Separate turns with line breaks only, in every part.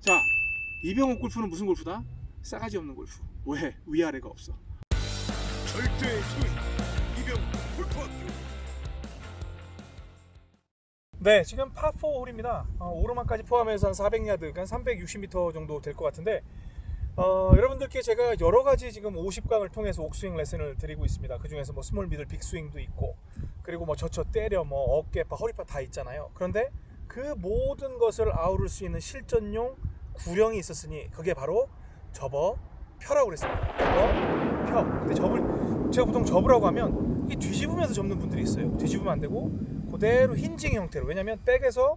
자 이병옥 골프는 무슨 골프다? 싸가지 없는 골프. 왜? 위아래가 없어.
절대의 소위 이병옥 골프학교
네 지금 파4 홀입니다. 어, 오르막까지 포함해서 한 400야드 한 360m 정도 될 것 같은데 어, 여러분들께 제가 여러 가지 지금 50강을 통해서 옥스윙 레슨을 드리고 있습니다. 그 중에서 뭐 small middle big 스윙도 있고 그리고 뭐 젖혀 때려 뭐 어깨파 허리파 다 있잖아요. 그런데 그 모든 것을 아우를 수 있는 실전용 구령이 있었으니 그게 바로 접어 펴라고 그랬습니다. 접어 펴. 근데 접을 제가 보통 접으라고 하면 이 뒤집으면서 접는 분들이 있어요. 뒤집으면 안 되고 그대로 힌징 형태로. 왜냐면 백에서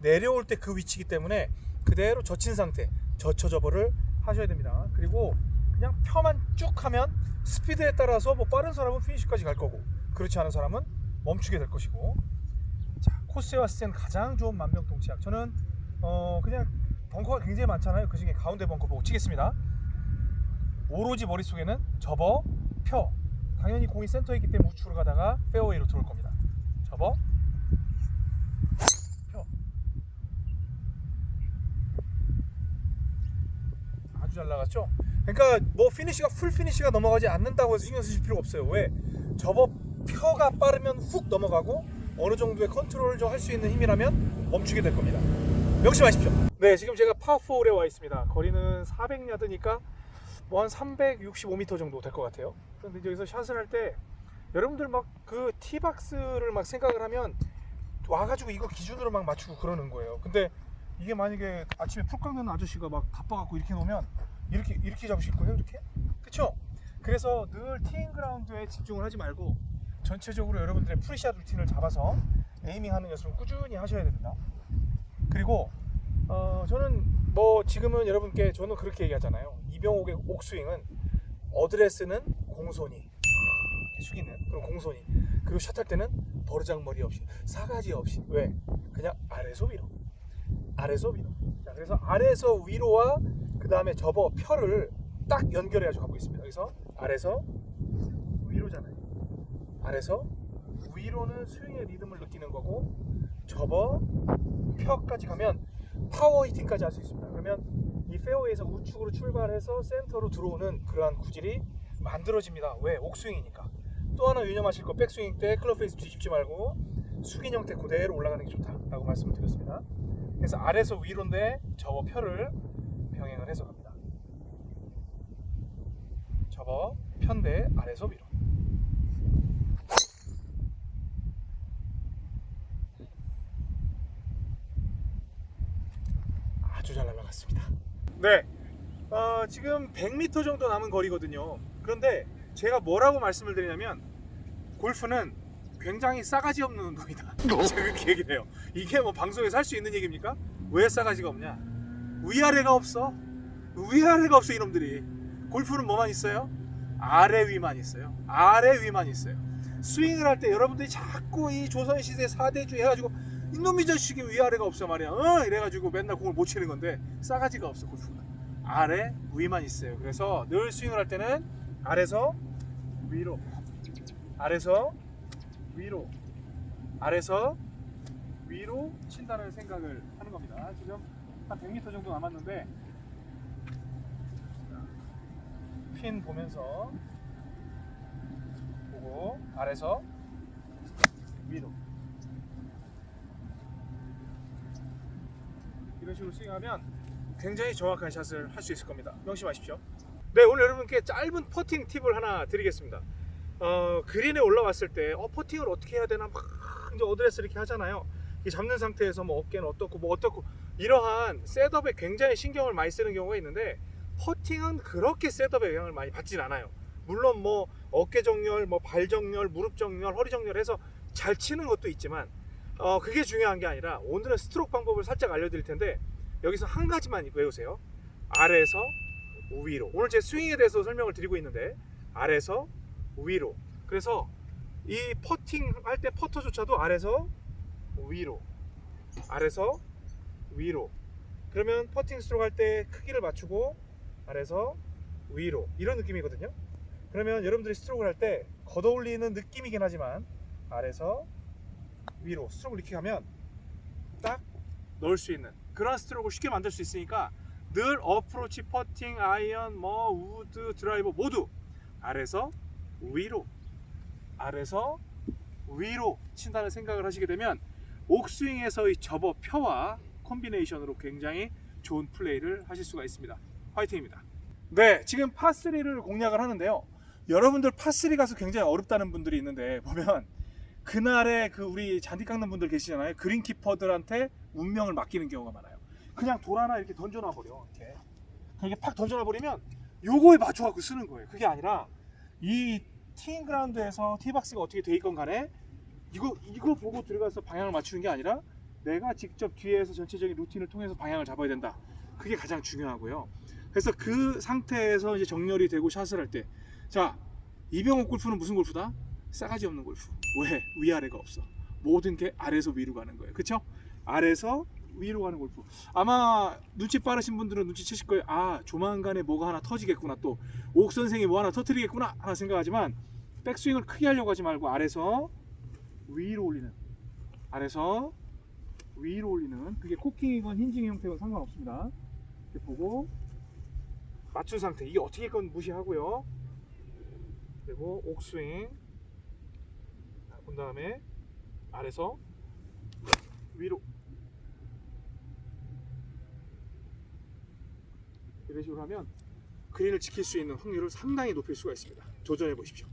내려올 때 그 위치이기 때문에 그대로 젖힌 상태 젖혀 접어를 하셔야 됩니다. 그리고 그냥 펴만 쭉 하면 스피드에 따라서 뭐 빠른 사람은 피니시까지 갈 거고 그렇지 않은 사람은 멈추게 될 것이고. 자 코스에 왔을 때는 가장 좋은 만병통치약. 저는 어 그냥 벙커가 굉장히 많잖아요. 그 중에 가운데 벙커 보고 치겠습니다. 오로지 머릿속에는 접어 펴. 당연히 공이 센터에 있기 때문에 우측으로 가다가 페어웨이로 들어올 겁니다. 접어 펴. 아주 잘 나갔죠? 그러니까 뭐 피니시가 full 피니시가 넘어가지 않는다고 해서 신경 쓰실 필요가 없어요. 왜? 접어 펴가 빠르면 훅 넘어가고 어느 정도의 컨트롤을 좀 할 수 있는 힘이라면 멈추게 될 겁니다 명심하십시오. 네 지금 제가 파4홀에 와 있습니다. 거리는 400야드니까 뭐 한 365m 정도 될 것 같아요. 이제 여기서 샷을 할 때 여러분들 막 그 tee box를 막 생각을 하면 와가지고 이거 기준으로 막 맞추고 그러는 거예요. 근데 이게 만약에 아침에 풀 깎는 아저씨가 막 바빠갖고 이렇게 놓으면 이렇게 이렇게 잡으실 거예요 이렇게? 그쵸? 그래서 늘 티잉 그라운드에 집중을 하지 말고 전체적으로 여러분들의 pre-shot routine을 잡아서 aiming 하는 연습을 꾸준히 하셔야 됩니다 그리고 어, 저는 뭐 지금은 여러분께 저는 그렇게 얘기하잖아요. 이병옥의 옥스윙은 어드레스는 공손히 숙이는 그런 공손히. 그리고 샷할 때는 버르장머리 없이 싸가지 없이. 왜? 그냥 아래서 위로. 아래서 위로. 자 그래서 아래서 위로와 그 다음에 접어 펴를 딱 연결해 가지고 가고 있습니다. 그래서 아래서 위로잖아요. 아래서 위로는 스윙의 리듬을 느끼는 거고 접어 펴까지 가면 파워 히팅까지 할 수 있습니다. 그러면 이 페어웨이에서 우측으로 출발해서 센터로 들어오는 그러한 구질이 만들어집니다. 왜? 옥스윙이니까. 또 하나 유념하실 거 백스윙 때 클럽 페이스 뒤집지 말고 숙인 형태 그대로 올라가는 게 좋다라고 말씀을 드렸습니다. 그래서 아래서 위로인데 접어 펴를 병행을 해서 갑니다. 접어 편대 아래서 위로 아주 잘 날아갔습니다. 네. 어, 지금 100m 정도 남은 거리거든요. 그런데 제가 뭐라고 말씀을 드리냐면 골프는 굉장히 싸가지 없는 운동이다. 제가 그렇게 얘기를 해요. 이게 뭐 방송에서 할 수 있는 얘기입니까? 왜 싸가지가 없냐? 위아래가 없어. 위아래가 없어 이놈들이. 골프는 뭐만 있어요? 아래 위만 있어요. 아래 위만 있어요. 스윙을 할 때 여러분들이 자꾸 이 조선시대 4대주 해가지고 이놈이 자식이 위아래가 없어 말이야. 어? 이래가지고 맨날 공을 못 치는 건데 싸가지가 없어 골프는 아래 위만 있어요. 그래서 늘 스윙을 할 때는 아래서 위로 아래서 위로 아래서 위로 친다는 생각을 하는 겁니다. 지금 한 100m 정도 남았는데 핀 보면서 보고 아래서 위로 이런 식으로 스윙하면 굉장히 정확한 샷을 할 수 있을 겁니다. 명심하십시오. 네 오늘 여러분께 짧은 퍼팅 팁을 하나 드리겠습니다. 어, 그린에 올라왔을 때 어, 퍼팅을 어떻게 해야 되나 막 이제 어드레스 이렇게 하잖아요. 이 잡는 상태에서 뭐 어깨는 어떻고 뭐 어떻고 이러한 setup에 굉장히 신경을 많이 쓰는 경우가 있는데 퍼팅은 그렇게 setup에 영향을 많이 받진 않아요. 물론 뭐 어깨 정렬, 뭐 발 정렬, 무릎 정렬, 허리 정렬해서 잘 치는 것도 있지만 어, 그게 중요한 게 아니라 오늘은 스트로크 방법을 살짝 알려드릴 텐데 여기서 한 가지만 외우세요. 아래에서 위로. 오늘 제 스윙에 대해서 설명을 드리고 있는데 아래에서 위로. 그래서 이 퍼팅 할 때 퍼터조차도 아래서 위로. 아래서 위로. 그러면 퍼팅 스트로크 할 때 크기를 맞추고 아래서 위로. 이런 느낌이거든요. 그러면 여러분들이 스트로크를 할 때 걷어올리는 느낌이긴 하지만 아래서 위로 스트로크를 이렇게 하면 딱 넣을 수 있는 그런 스트로크를 쉽게 만들 수 있으니까 늘 어프로치, 퍼팅, 아이언, 뭐 우드, 드라이버 모두 아래서 위로, 아래서 위로 친다는 생각을 하시게 되면 옥스윙에서의 접어 펴와 콤비네이션으로 굉장히 좋은 플레이를 하실 수가 있습니다. 화이팅입니다. 네, 지금 파3를 공략을 하는데요. 여러분들 파3 가서 굉장히 어렵다는 분들이 있는데 보면 그날에 그 우리 잔디 깎는 분들 계시잖아요. 그린키퍼들한테 운명을 맡기는 경우가 많아요. 그냥 돌 하나 이렇게 던져놔 버려. 이렇게. 그렇게 팍 던져놔 버리면 요거에 맞춰 갖고 쓰는 거예요. 그게 아니라 이 티잉 그라운드에서 티박스가 어떻게 돼 있건 간에 이거 이거 보고 들어가서 방향을 맞추는 게 아니라 내가 직접 뒤에서 전체적인 루틴을 통해서 방향을 잡아야 된다. 그게 가장 중요하고요. 그래서 그 상태에서 이제 정렬이 되고 샷을 할 때, 자 이병옥 골프는 무슨 골프다? 싸가지 없는 골프. 왜? 위아래가 없어. 모든 게 아래서 위로 가는 거예요. 그렇죠? 아래서 위로 가는 골프. 아마 눈치 빠르신 분들은 눈치채실 거예요. 아 조만간에 뭐가 하나 터지겠구나. 또 옥 선생이 뭐 하나 터뜨리겠구나 하나 생각하지만 백스윙을 크게 하려고 하지 말고 아래서 위로 올리는. 아래서 위로 올리는. 그게 코킹이건 힌징 형태건 상관없습니다. 이렇게 보고 맞춘 상태. 이게 어떻게 건 무시하고요. 그리고 옥스윙. 본 다음에 아래서 위로 이런 식으로 하면 그린을 지킬 수 있는 확률을 상당히 높일 수가 있습니다. 도전해 보십시오.